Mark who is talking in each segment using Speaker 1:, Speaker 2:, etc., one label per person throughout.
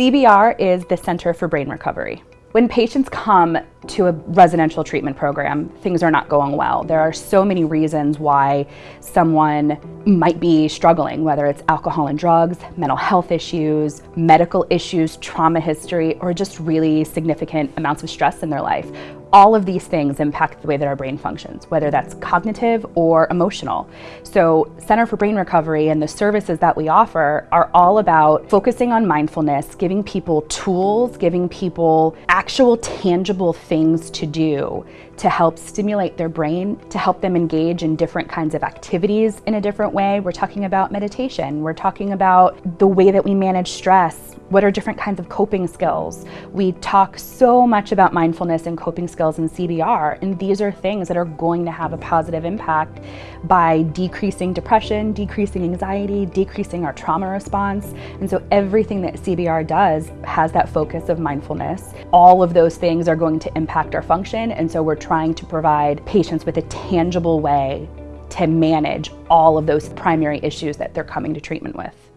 Speaker 1: CBR is the Center for Brain Recovery. When patients come to a residential treatment program, things are not going well. There are so many reasons why someone might be struggling, whether it's alcohol and drugs, mental health issues, medical issues, trauma history, or just really significant amounts of stress in their life all of these things impact the way that our brain functions, whether that's cognitive or emotional. So Center for Brain Recovery and the services that we offer are all about focusing on mindfulness, giving people tools, giving people actual tangible things to do to help stimulate their brain, to help them engage in different kinds of activities in a different way. We're talking about meditation. We're talking about the way that we manage stress. What are different kinds of coping skills? We talk so much about mindfulness and coping skills in CBR, and these are things that are going to have a positive impact by decreasing depression, decreasing anxiety, decreasing our trauma response. And so everything that CBR does has that focus of mindfulness. All of those things are going to impact our function, and so we're trying to provide patients with a tangible way to manage all of those primary issues that they're coming to treatment with.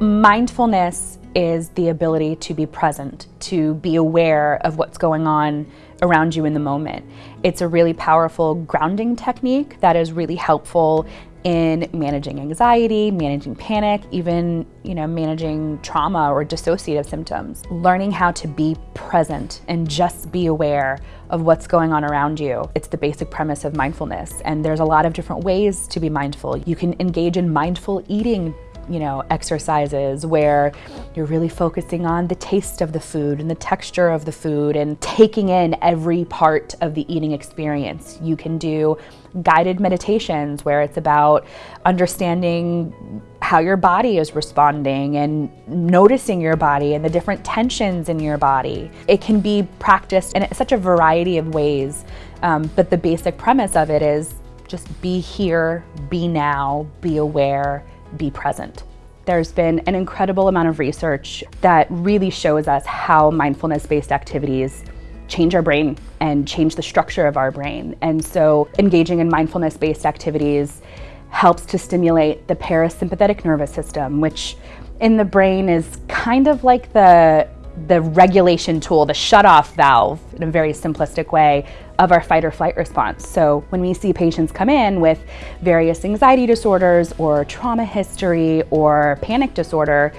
Speaker 1: Mindfulness is the ability to be present, to be aware of what's going on around you in the moment. It's a really powerful grounding technique that is really helpful in managing anxiety, managing panic, even, you know, managing trauma or dissociative symptoms. Learning how to be present and just be aware of what's going on around you. It's the basic premise of mindfulness. And there's a lot of different ways to be mindful. You can engage in mindful eating you know, exercises where you're really focusing on the taste of the food and the texture of the food and taking in every part of the eating experience. You can do guided meditations where it's about understanding how your body is responding and noticing your body and the different tensions in your body. It can be practiced in such a variety of ways, um, but the basic premise of it is just be here, be now, be aware, be present. There's been an incredible amount of research that really shows us how mindfulness-based activities change our brain and change the structure of our brain. And so engaging in mindfulness-based activities helps to stimulate the parasympathetic nervous system, which in the brain is kind of like the the regulation tool, the shut-off valve in a very simplistic way of our fight or flight response. So when we see patients come in with various anxiety disorders or trauma history or panic disorder,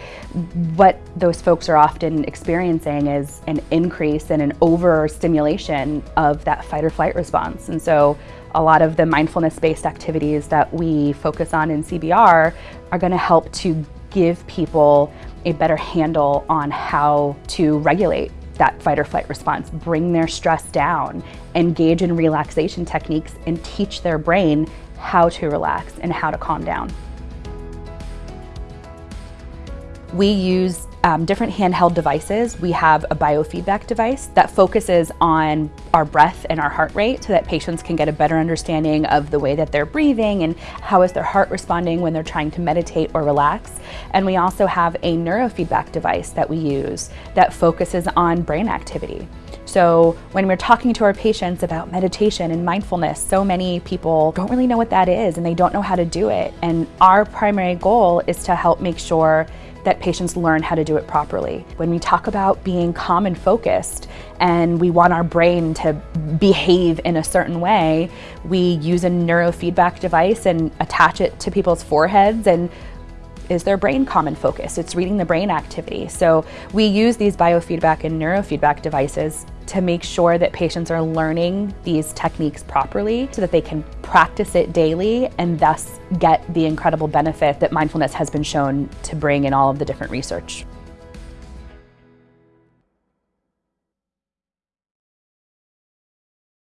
Speaker 1: what those folks are often experiencing is an increase and an overstimulation of that fight or flight response. And so a lot of the mindfulness-based activities that we focus on in CBR are gonna help to give people a better handle on how to regulate that fight or flight response, bring their stress down, engage in relaxation techniques, and teach their brain how to relax and how to calm down. We use um, different handheld devices. We have a biofeedback device that focuses on our breath and our heart rate so that patients can get a better understanding of the way that they're breathing and how is their heart responding when they're trying to meditate or relax. And we also have a neurofeedback device that we use that focuses on brain activity. So when we're talking to our patients about meditation and mindfulness, so many people don't really know what that is and they don't know how to do it. And our primary goal is to help make sure that patients learn how to do it properly. When we talk about being calm and focused and we want our brain to behave in a certain way, we use a neurofeedback device and attach it to people's foreheads and is their brain common focus. It's reading the brain activity. So we use these biofeedback and neurofeedback devices to make sure that patients are learning these techniques properly so that they can practice it daily and thus get the incredible benefit that mindfulness has been shown to bring in all of the different research.